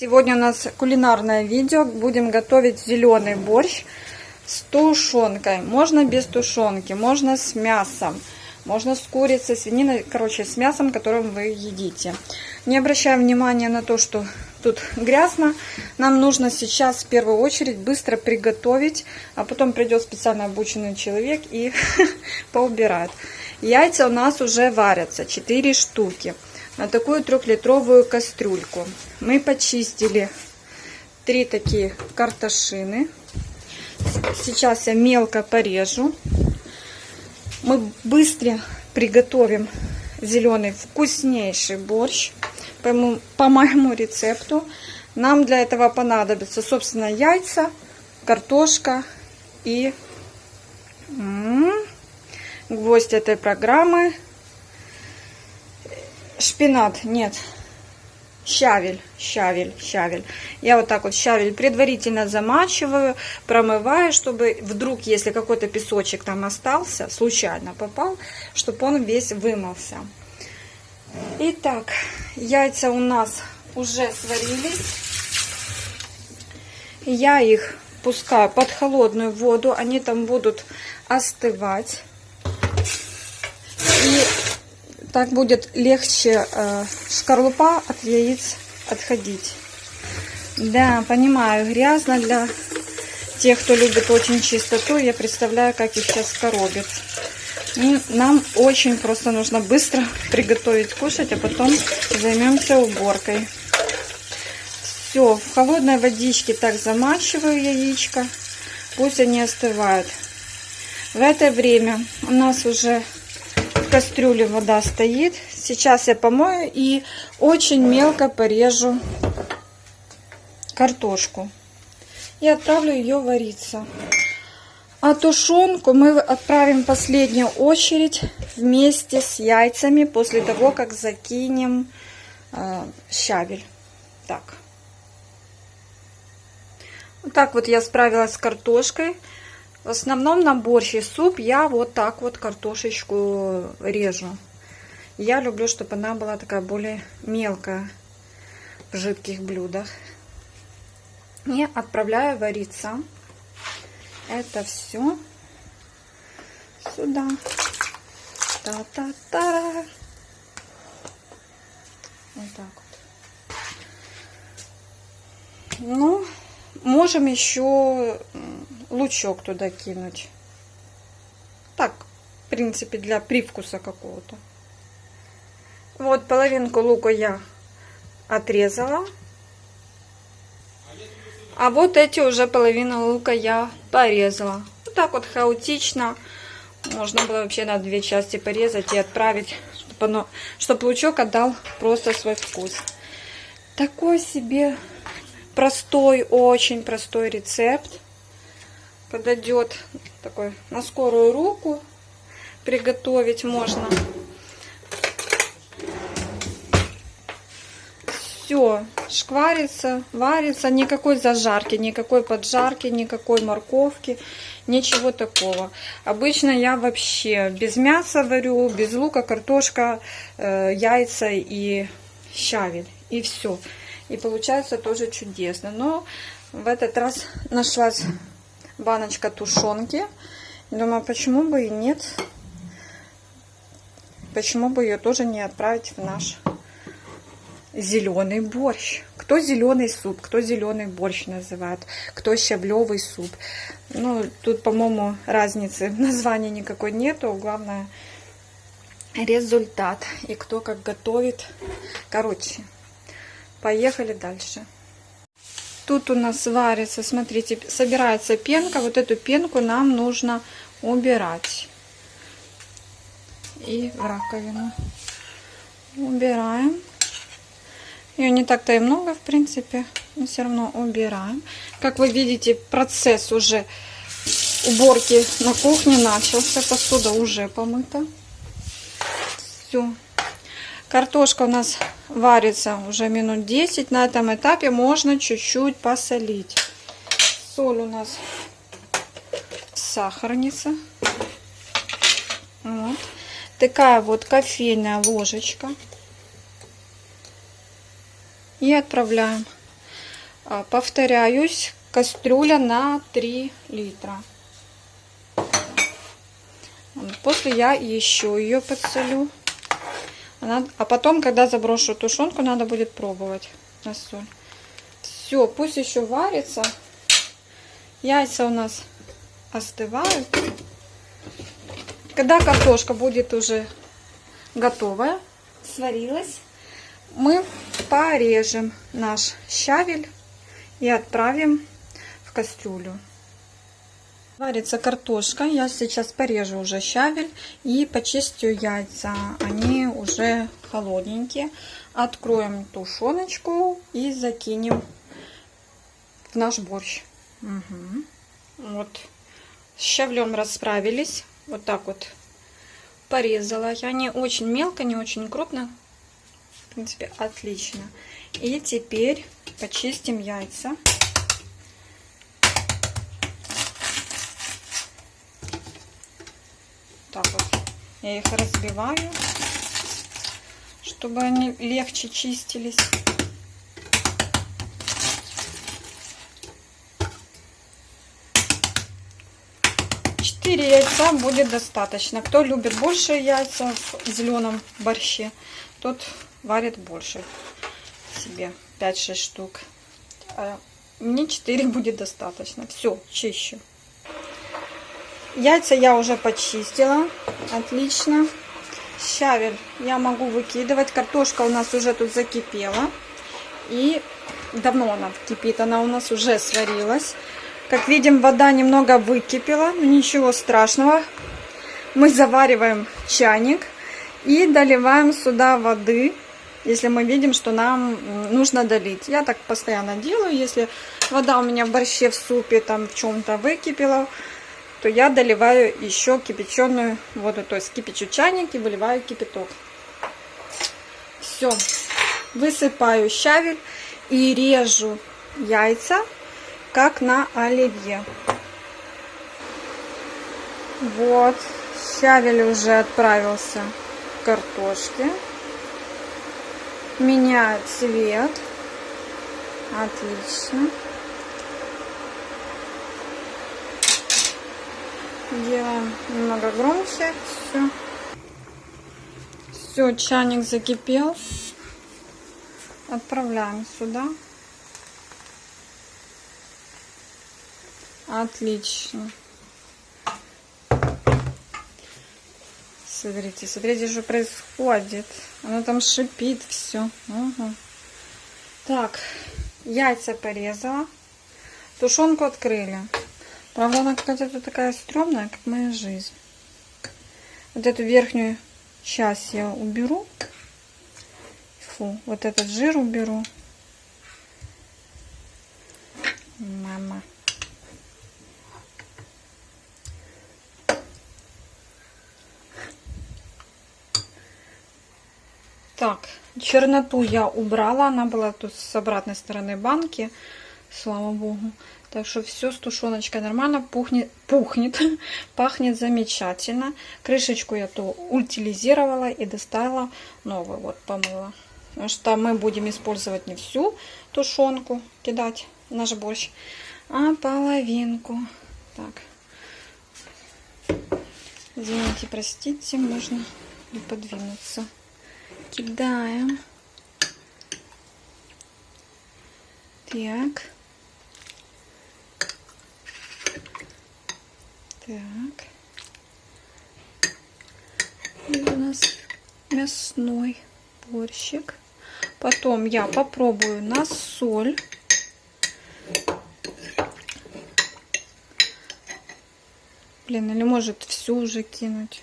Сегодня у нас кулинарное видео. Будем готовить зеленый борщ с тушенкой. Можно без тушенки, можно с мясом, можно с курицей, свининой, короче, с мясом, которым вы едите. Не обращаем внимания на то, что тут грязно. Нам нужно сейчас в первую очередь быстро приготовить, а потом придет специально обученный человек и поубирает. Яйца у нас уже варятся, 4 штуки на такую трехлитровую кастрюльку. Мы почистили три такие картошины. Сейчас я мелко порежу. Мы быстро приготовим зеленый вкуснейший борщ по моему, по моему рецепту. Нам для этого понадобятся, собственно, яйца, картошка и гвоздь этой программы шпинат, нет, щавель, щавель, щавель. Я вот так вот щавель предварительно замачиваю, промываю, чтобы вдруг, если какой-то песочек там остался, случайно попал, чтобы он весь вымылся. Итак, яйца у нас уже сварились. Я их пускаю под холодную воду, они там будут остывать. И так будет легче э, шкарлупа от яиц отходить. Да, понимаю, грязно для тех, кто любит очень чистоту. Я представляю, как их сейчас коробит. И нам очень просто нужно быстро приготовить кушать, а потом займемся уборкой. Все, в холодной водичке так замачиваю яичко. Пусть они остывают. В это время у нас уже в кастрюле вода стоит. Сейчас я помою и очень мелко порежу картошку. И отправлю ее вариться. А тушенку мы отправим в последнюю очередь вместе с яйцами после того, как закинем э, щавель. Так. Вот так вот я справилась с картошкой. В основном на борщ и суп я вот так вот картошечку режу. Я люблю, чтобы она была такая более мелкая в жидких блюдах. И отправляю вариться это все сюда. Та-та-та. Вот так вот. Ну, можем еще лучок туда кинуть. Так, в принципе, для привкуса какого-то. Вот половинку лука я отрезала. А вот эти уже половину лука я порезала. Вот так вот хаотично. Можно было вообще на две части порезать и отправить, чтобы, оно, чтобы лучок отдал просто свой вкус. Такой себе простой, очень простой рецепт подойдет такой на скорую руку приготовить можно. Все, шкварится, варится, никакой зажарки, никакой поджарки, никакой морковки, ничего такого. Обычно я вообще без мяса варю, без лука, картошка, э, яйца и щавель. И все. И получается тоже чудесно. Но в этот раз нашлась баночка тушенки. Думаю, почему бы и нет. Почему бы ее тоже не отправить в наш зеленый борщ. Кто зеленый суп, кто зеленый борщ называет, кто щаблевый суп. Ну, тут, по-моему, разницы в названии никакой нету. Главное, результат и кто как готовит. Короче, поехали дальше. Тут у нас варится, смотрите, собирается пенка. Вот эту пенку нам нужно убирать. И в раковину. Убираем. Ее не так-то и много, в принципе. Но все равно убираем. Как вы видите, процесс уже уборки на кухне начался. Посуда уже помыта. Все. Картошка у нас варится уже минут 10. На этом этапе можно чуть-чуть посолить. Соль у нас сахарница. Вот. Такая вот кофейная ложечка. И отправляем. А, повторяюсь, кастрюля на 3 литра. После я еще ее подсолю. А потом, когда заброшу тушенку, надо будет пробовать на соль. Все, пусть еще варится. Яйца у нас остывают. Когда картошка будет уже готовая, сварилась, мы порежем наш щавель и отправим в кастрюлю. Варится картошка. Я сейчас порежу уже щавель и почистю яйца. Они уже холодненькие. Откроем тушеночку и закинем в наш борщ. Угу. Вот. С щавлем расправились. Вот так вот порезала. Я не очень мелко, не очень крупно. В принципе, отлично. И теперь почистим яйца. Так вот. Я их разбиваю, чтобы они легче чистились. Четыре яйца будет достаточно. Кто любит больше яйца в зеленом борще, тот варит больше себе 5-6 штук. А мне 4 будет достаточно. Все, чищу. Яйца я уже почистила. Отлично. Щавель я могу выкидывать. Картошка у нас уже тут закипела. И давно она кипит. Она у нас уже сварилась. Как видим, вода немного выкипела. Но ничего страшного. Мы завариваем чайник. И доливаем сюда воды если мы видим, что нам нужно долить. Я так постоянно делаю. Если вода у меня в борще, в супе, там в чем-то выкипела, то я доливаю еще кипяченую воду. То есть кипячу чайник и выливаю кипяток. Все. Высыпаю щавель и режу яйца, как на оливье. Вот. Щавель уже отправился к картошке меняет цвет. Отлично. Делаем немного громче. Все. Все, чайник закипел. Отправляем сюда. Отлично. Смотрите, смотрите, что происходит. Оно там шипит все. Угу. Так, яйца порезала. Тушенку открыли. Правда, она какая-то такая стрёмная, как моя жизнь. Вот эту верхнюю часть я уберу. Фу, вот этот жир уберу. Мама. Так, черноту я убрала. Она была тут с обратной стороны банки. Слава богу. Так что все с тушеночкой нормально. Пухнет, пухнет пахнет замечательно. Крышечку я то утилизировала и достала новую. Вот помыла. Потому что мы будем использовать не всю тушенку кидать наш борщ, а половинку. Так. Извините, простите, можно не подвинуться кидаем. Так. Так. И у нас мясной борщик. Потом я попробую на соль. Блин, или может всю уже кинуть,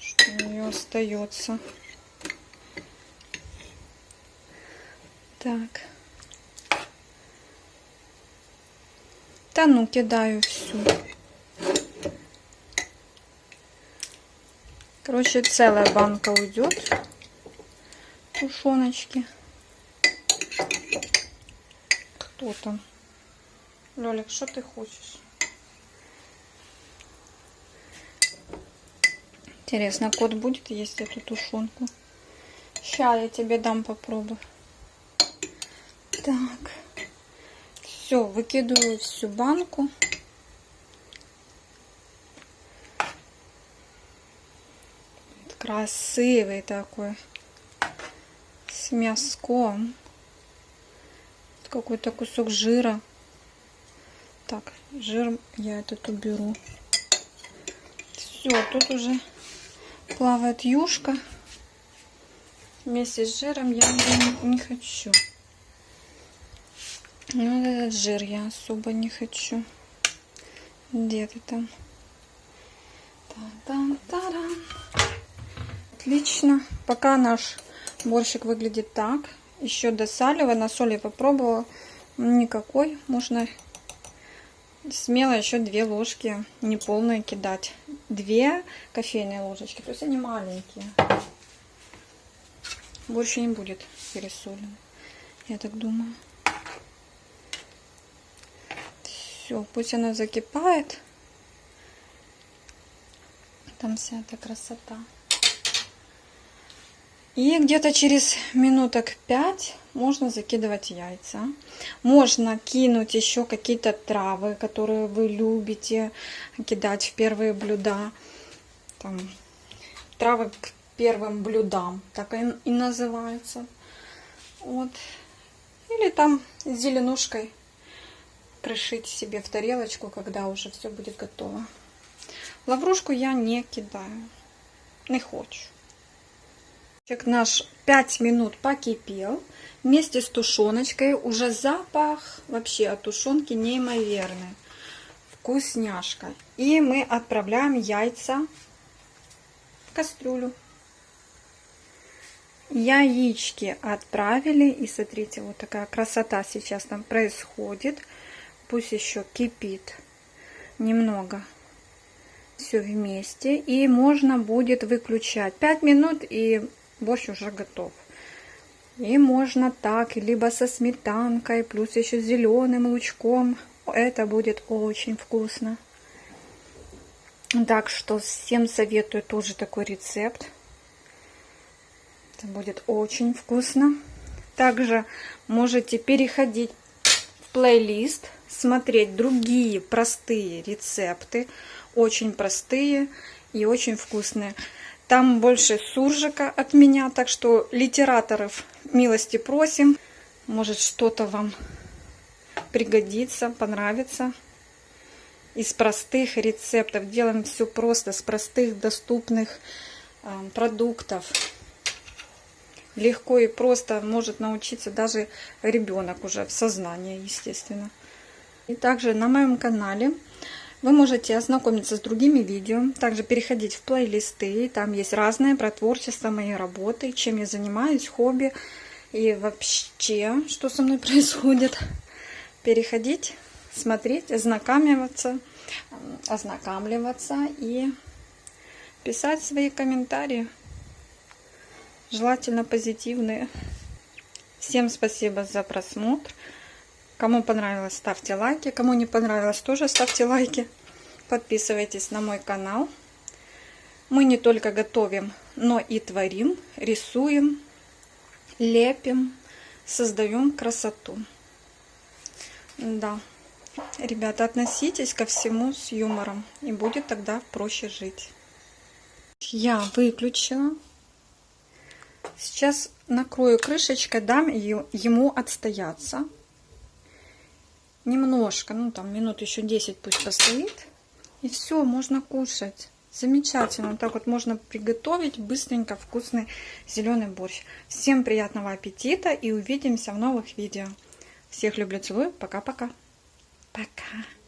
что у нее остается. Так. Та ну кидаю всю. Короче, целая банка уйдет тушеночки. Кто там? Лёлик, что ты хочешь? Интересно, кот будет есть эту тушенку? Сейчас я тебе дам попробовать. Так. Все, выкидываю всю банку. Красивый такой. С мяском. Какой-то кусок жира. Так, жир я этот уберу. Все, тут уже плавает юшка. Вместе с жиром я не, не хочу. Ну, этот жир я особо не хочу. Где ты там? Та-дам-та-дам. Отлично. Пока наш борщик выглядит так. Еще досаливаю. На соли попробовала. Никакой. Можно смело еще две ложки неполные кидать. Две кофейные ложечки. То есть они маленькие. Больше не будет пересолен. Я так думаю. Все, пусть она закипает. Там вся эта красота. И где-то через минуток 5 можно закидывать яйца. Можно кинуть еще какие-то травы, которые вы любите кидать в первые блюда. Там, травы к первым блюдам, так и, и называется. Вот. Или там зеленушкой пришить себе в тарелочку, когда уже все будет готово. Лаврушку я не кидаю. Не хочу. Наш 5 минут покипел. Вместе с тушеночкой уже запах вообще от тушенки неимоверный. Вкусняшка. И мы отправляем яйца в кастрюлю. Яички отправили. И смотрите, вот такая красота сейчас там происходит. Пусть еще кипит немного все вместе. И можно будет выключать 5 минут и борщ уже готов. И можно так, либо со сметанкой, плюс еще зеленым лучком. Это будет очень вкусно. Так что всем советую тоже такой рецепт. Это будет очень вкусно. Также можете переходить в плейлист, смотреть другие простые рецепты. Очень простые и очень вкусные. Там больше суржика от меня, так что литераторов милости просим. Может что-то вам пригодится, понравится. Из простых рецептов. Делаем все просто, с простых доступных э, продуктов. Легко и просто может научиться даже ребенок уже в сознании, естественно. И также на моем канале вы можете ознакомиться с другими видео, также переходить в плейлисты, там есть разные про творчество, моей работы, чем я занимаюсь, хобби и вообще, что со мной происходит. Переходить, смотреть, ознакомливаться, ознакомливаться и писать свои комментарии, желательно позитивные. Всем спасибо за просмотр. Кому понравилось, ставьте лайки. Кому не понравилось, тоже ставьте лайки. Подписывайтесь на мой канал. Мы не только готовим, но и творим, рисуем, лепим, создаем красоту. Да, ребята, относитесь ко всему с юмором, и будет тогда проще жить. Я выключила. Сейчас накрою крышечкой, дам ему отстояться немножко, ну там минут еще 10 пусть постоит. И все, можно кушать. Замечательно. Так вот можно приготовить быстренько вкусный зеленый борщ. Всем приятного аппетита и увидимся в новых видео. Всех люблю, целую. Пока-пока. Пока. -пока. Пока.